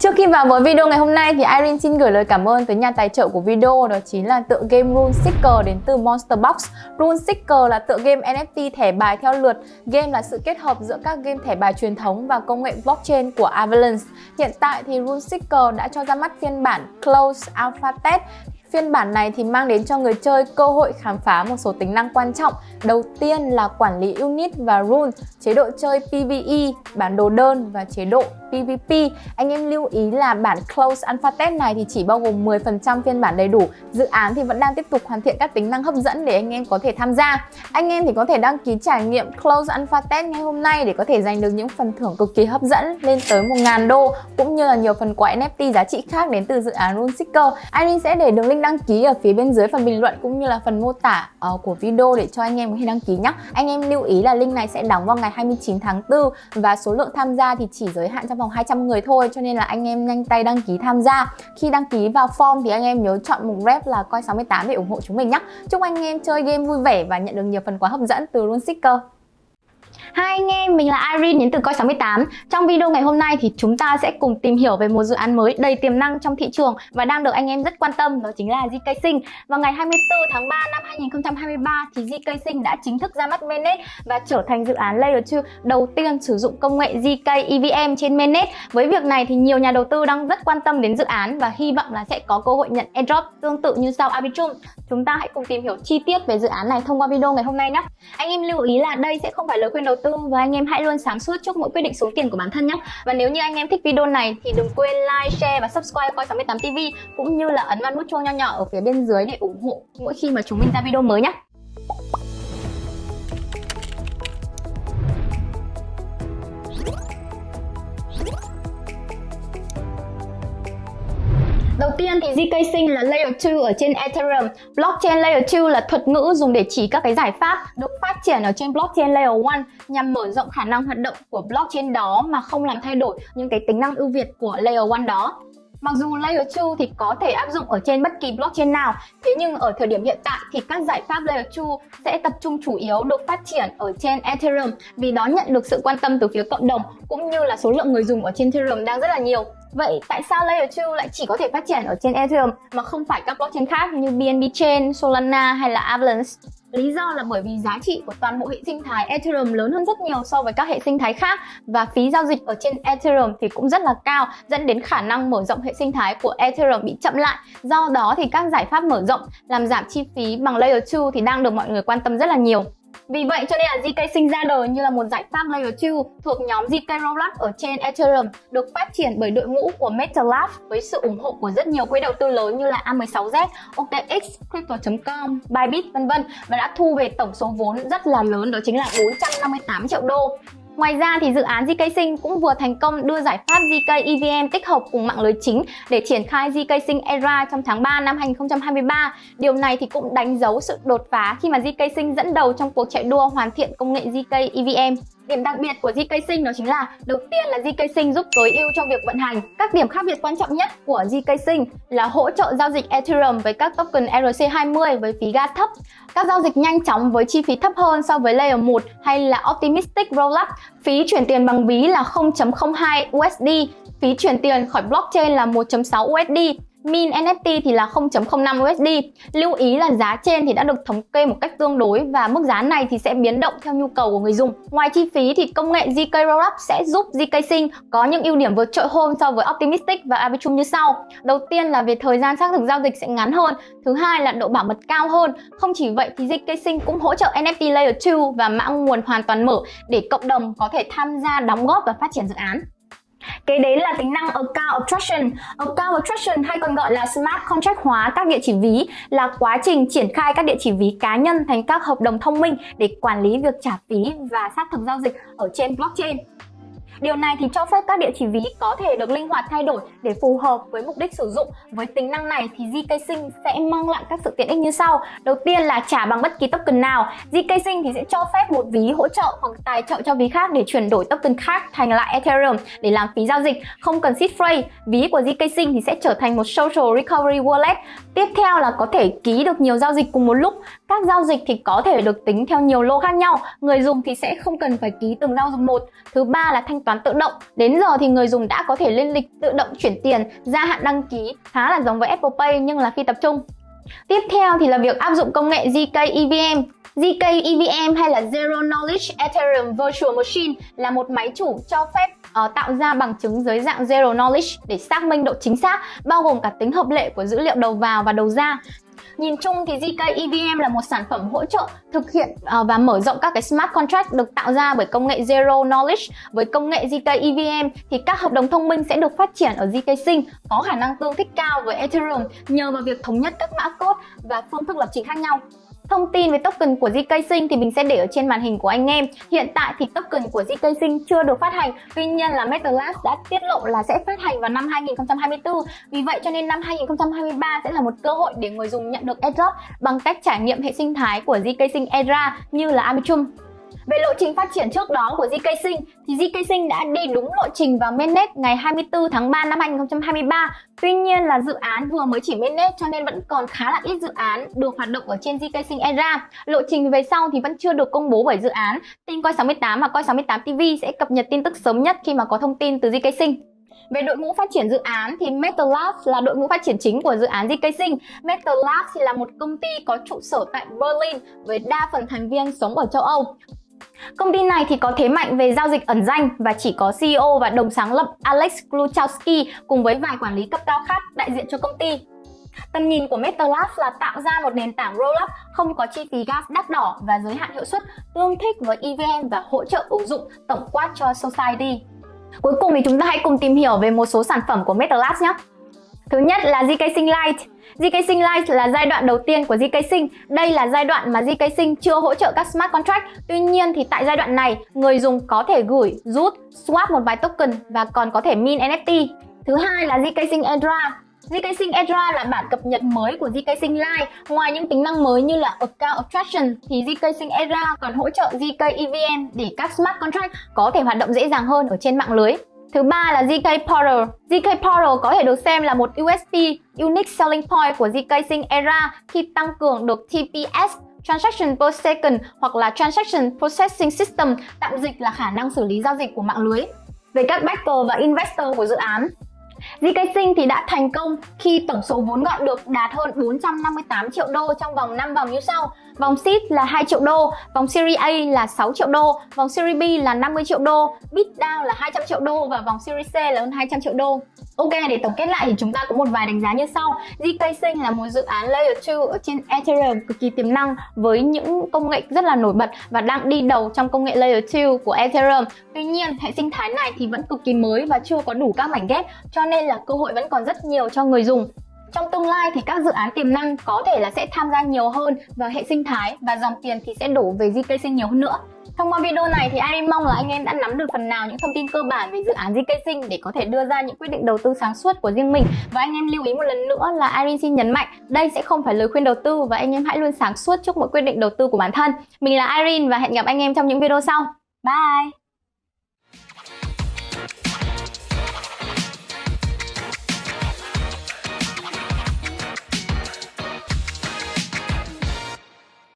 Trước khi vào với video ngày hôm nay thì Irene xin gửi lời cảm ơn tới nhà tài trợ của video đó chính là tựa game Rune Seeker đến từ Monster Box. Rune Seeker là tựa game NFT thẻ bài theo lượt. Game là sự kết hợp giữa các game thẻ bài truyền thống và công nghệ blockchain của Avalanche. Hiện tại thì Rune Seeker đã cho ra mắt phiên bản Closed Alpha Test Phiên bản này thì mang đến cho người chơi cơ hội khám phá một số tính năng quan trọng. Đầu tiên là quản lý unit và rune, chế độ chơi PvE, bản đồ đơn và chế độ PvP. Anh em lưu ý là bản Close Alpha Test này thì chỉ bao gồm 10% phiên bản đầy đủ. Dự án thì vẫn đang tiếp tục hoàn thiện các tính năng hấp dẫn để anh em có thể tham gia. Anh em thì có thể đăng ký trải nghiệm Close Alpha Test ngay hôm nay để có thể giành được những phần thưởng cực kỳ hấp dẫn lên tới 1.000 đô cũng như là nhiều phần quà NFT giá trị khác đến từ dự án Rune Seeker. Anh sẽ để đường link đăng ký ở phía bên dưới phần bình luận cũng như là phần mô tả uh, của video để cho anh em có thể đăng ký nhé. Anh em lưu ý là link này sẽ đóng vào ngày 29 tháng 4 và số lượng tham gia thì chỉ giới hạn trong vòng 200 người thôi cho nên là anh em nhanh tay đăng ký tham gia. Khi đăng ký vào form thì anh em nhớ chọn mục rep là coi 68 để ủng hộ chúng mình nhé. Chúc anh em chơi game vui vẻ và nhận được nhiều phần quà hấp dẫn từ Rune Sticker Hai anh em, mình là Irene đến từ Coi68 Trong video ngày hôm nay thì chúng ta sẽ cùng tìm hiểu về một dự án mới đầy tiềm năng trong thị trường và đang được anh em rất quan tâm đó chính là GK Sinh Vào ngày 24 tháng 3 năm 2023 thì GK Sinh đã chính thức ra mắt mainnet và trở thành dự án Layer 2 đầu tiên sử dụng công nghệ GK EVM trên mainnet. Với việc này thì nhiều nhà đầu tư đang rất quan tâm đến dự án và hy vọng là sẽ có cơ hội nhận airdrop tương tự như sau. Arbitrum, Chúng ta hãy cùng tìm hiểu chi tiết về dự án này thông qua video ngày hôm nay nhé. Anh em lưu ý là đây sẽ không phải lời khuyên đầu tư và anh em hãy luôn sáng suốt trước mỗi quyết định số tiền của bản thân nhé. Và nếu như anh em thích video này thì đừng quên like, share và subscribe coi 68 tv cũng như là ấn vào nút chuông nho nhỏ ở phía bên dưới để ủng hộ mỗi khi mà chúng mình ra video mới nhé Đầu tiên thì ZK Sync là Layer 2 ở trên Ethereum. Blockchain Layer 2 là thuật ngữ dùng để chỉ các cái giải pháp được phát triển ở trên Blockchain Layer 1 nhằm mở rộng khả năng hoạt động của blockchain đó mà không làm thay đổi những cái tính năng ưu việt của Layer 1 đó. Mặc dù Layer 2 thì có thể áp dụng ở trên bất kỳ blockchain nào, thế nhưng ở thời điểm hiện tại thì các giải pháp Layer 2 sẽ tập trung chủ yếu được phát triển ở trên Ethereum vì đó nhận được sự quan tâm từ phía cộng đồng cũng như là số lượng người dùng ở trên Ethereum đang rất là nhiều. Vậy tại sao Layer 2 lại chỉ có thể phát triển ở trên Ethereum mà không phải các blockchain khác như BNB Chain, Solana hay là Avalanche? Lý do là bởi vì giá trị của toàn bộ hệ sinh thái Ethereum lớn hơn rất nhiều so với các hệ sinh thái khác và phí giao dịch ở trên Ethereum thì cũng rất là cao, dẫn đến khả năng mở rộng hệ sinh thái của Ethereum bị chậm lại. Do đó thì các giải pháp mở rộng, làm giảm chi phí bằng Layer 2 thì đang được mọi người quan tâm rất là nhiều. Vì vậy cho nên là ZK sinh ra đời như là một giải pháp Layer 2 thuộc nhóm ZK Rollup ở trên Ethereum được phát triển bởi đội ngũ của MetaLab với sự ủng hộ của rất nhiều quỹ đầu tư lớn như là A16Z, OKX, Crypto.com, Bybit vân vân và đã thu về tổng số vốn rất là lớn đó chính là 458 triệu đô. Ngoài ra thì dự án GK Sinh cũng vừa thành công đưa giải pháp GK EVM tích hợp cùng mạng lưới chính để triển khai GK Sinh Era trong tháng 3 năm 2023. Điều này thì cũng đánh dấu sự đột phá khi mà GK Sinh dẫn đầu trong cuộc chạy đua hoàn thiện công nghệ GK EVM. Điểm đặc biệt của GK-Sync đó chính là đầu tiên là GK-Sync giúp tối ưu cho việc vận hành. Các điểm khác biệt quan trọng nhất của GK-Sync là hỗ trợ giao dịch Ethereum với các token ERC20 với phí gas thấp, các giao dịch nhanh chóng với chi phí thấp hơn so với Layer 1 hay là Optimistic Rollup, phí chuyển tiền bằng ví là 0.02 USD, phí chuyển tiền khỏi blockchain là 1.6 USD Min NFT thì là 0.05 USD. Lưu ý là giá trên thì đã được thống kê một cách tương đối và mức giá này thì sẽ biến động theo nhu cầu của người dùng. Ngoài chi phí thì công nghệ ZK Rollup sẽ giúp ZK Sync có những ưu điểm vượt trội hơn so với Optimistic và Arbitrum như sau. Đầu tiên là về thời gian xác thực giao dịch sẽ ngắn hơn. Thứ hai là độ bảo mật cao hơn. Không chỉ vậy thì ZK Sync cũng hỗ trợ NFT Layer 2 và mã nguồn hoàn toàn mở để cộng đồng có thể tham gia đóng góp và phát triển dự án. Cái đấy là tính năng Account Abstraction. Account Abstraction hay còn gọi là Smart Contract hóa các địa chỉ ví là quá trình triển khai các địa chỉ ví cá nhân thành các hợp đồng thông minh để quản lý việc trả phí và xác thực giao dịch ở trên blockchain. Điều này thì cho phép các địa chỉ ví có thể được linh hoạt thay đổi để phù hợp với mục đích sử dụng. Với tính năng này thì ZK Sync sẽ mang lại các sự tiện ích như sau. Đầu tiên là trả bằng bất kỳ token nào. ZK Sync thì sẽ cho phép một ví hỗ trợ hoặc tài trợ cho ví khác để chuyển đổi token khác thành lại Ethereum để làm phí giao dịch, không cần seed phrase. Ví của ZK Sync thì sẽ trở thành một social recovery wallet. Tiếp theo là có thể ký được nhiều giao dịch cùng một lúc. Các giao dịch thì có thể được tính theo nhiều lô khác nhau, người dùng thì sẽ không cần phải ký từng giao dịch một. Thứ ba là thanh toán tự động. Đến giờ thì người dùng đã có thể lên lịch tự động chuyển tiền, gia hạn đăng ký, khá là giống với Apple Pay nhưng là khi tập trung. Tiếp theo thì là việc áp dụng công nghệ ZK EVM. ZK EVM hay là Zero Knowledge Ethereum Virtual Machine là một máy chủ cho phép uh, tạo ra bằng chứng dưới dạng Zero Knowledge để xác minh độ chính xác, bao gồm cả tính hợp lệ của dữ liệu đầu vào và đầu ra. Nhìn chung thì ZK EVM là một sản phẩm hỗ trợ thực hiện ờ, và mở rộng các cái smart contract được tạo ra bởi công nghệ Zero Knowledge. Với công nghệ ZK EVM thì các hợp đồng thông minh sẽ được phát triển ở ZK Sync, có khả năng tương thích cao với Ethereum nhờ vào việc thống nhất các mã code và phương thức lập trình khác nhau. Thông tin về token của GK Sinh thì mình sẽ để ở trên màn hình của anh em. Hiện tại thì token của GK Sinh chưa được phát hành, tuy nhiên là MetaLask đã tiết lộ là sẽ phát hành vào năm 2024. Vì vậy cho nên năm 2023 sẽ là một cơ hội để người dùng nhận được airdrop bằng cách trải nghiệm hệ sinh thái của GK Sinh Era như là Arbitrum. Về lộ trình phát triển trước đó của GK Sinh, thì GK Sinh đã đi đúng lộ trình vào mainnet ngày 24 tháng 3 năm 2023. Tuy nhiên là dự án vừa mới chỉ mainnet cho nên vẫn còn khá là ít dự án được hoạt động ở trên GK Sinh Era. Lộ trình về sau thì vẫn chưa được công bố bởi dự án. Tin Coi 68 và Coi 68 TV sẽ cập nhật tin tức sớm nhất khi mà có thông tin từ GK Sinh. Về đội ngũ phát triển dự án thì MetaLabs là đội ngũ phát triển chính của dự án GK Sinh. MetaLabs thì là một công ty có trụ sở tại Berlin với đa phần thành viên sống ở châu Âu. Công ty này thì có thế mạnh về giao dịch ẩn danh và chỉ có CEO và đồng sáng lập Alex Kluchowski cùng với vài quản lý cấp cao khác đại diện cho công ty. Tầm nhìn của MetaLab là tạo ra một nền tảng rollup không có chi phí gas đắt đỏ và giới hạn hiệu suất, tương thích với EVM và hỗ trợ ứng dụng tổng quát cho Society. Cuối cùng thì chúng ta hãy cùng tìm hiểu về một số sản phẩm của MetaLab nhé. Thứ nhất là GK Sinh Lite. GK Sync Lite là giai đoạn đầu tiên của GK Sync. Đây là giai đoạn mà GK Sync chưa hỗ trợ các smart contract. Tuy nhiên thì tại giai đoạn này, người dùng có thể gửi, rút, swap một vài token và còn có thể mint NFT. Thứ hai là GK Sync Edra. GK Sync Edra là bản cập nhật mới của GK Sync Lite. Ngoài những tính năng mới như là Account Abstraction thì GK Sync Edra còn hỗ trợ ZK EVM để các smart contract có thể hoạt động dễ dàng hơn ở trên mạng lưới. Thứ ba là ZK Portal. ZK Portal có thể được xem là một USP, Unique Selling Point của ZK Sync Era khi tăng cường được TPS Transaction per second hoặc là Transaction Processing System, tạm dịch là khả năng xử lý giao dịch của mạng lưới. Về các backer và investor của dự án, ZK thì đã thành công khi tổng số vốn gọn được đạt hơn 458 triệu đô trong vòng 5 vòng như sau. Vòng seed là 2 triệu đô, vòng Series A là 6 triệu đô, vòng Series B là 50 triệu đô, bid down là 200 triệu đô và vòng Series C là hơn 200 triệu đô. Ok, để tổng kết lại thì chúng ta có một vài đánh giá như sau. ZK là một dự án Layer 2 ở trên Ethereum cực kỳ tiềm năng với những công nghệ rất là nổi bật và đang đi đầu trong công nghệ Layer 2 của Ethereum. Tuy nhiên, hệ sinh thái này thì vẫn cực kỳ mới và chưa có đủ các mảnh ghép cho nên là cơ hội vẫn còn rất nhiều cho người dùng. Trong tương lai thì các dự án tiềm năng có thể là sẽ tham gia nhiều hơn vào hệ sinh thái và dòng tiền thì sẽ đổ về GKC nhiều hơn nữa. Thông qua video này thì Irene mong là anh em đã nắm được phần nào những thông tin cơ bản về dự án GK Sinh để có thể đưa ra những quyết định đầu tư sáng suốt của riêng mình. Và anh em lưu ý một lần nữa là Irene xin nhấn mạnh, đây sẽ không phải lời khuyên đầu tư và anh em hãy luôn sáng suốt trước mỗi quyết định đầu tư của bản thân. Mình là Irene và hẹn gặp anh em trong những video sau. Bye!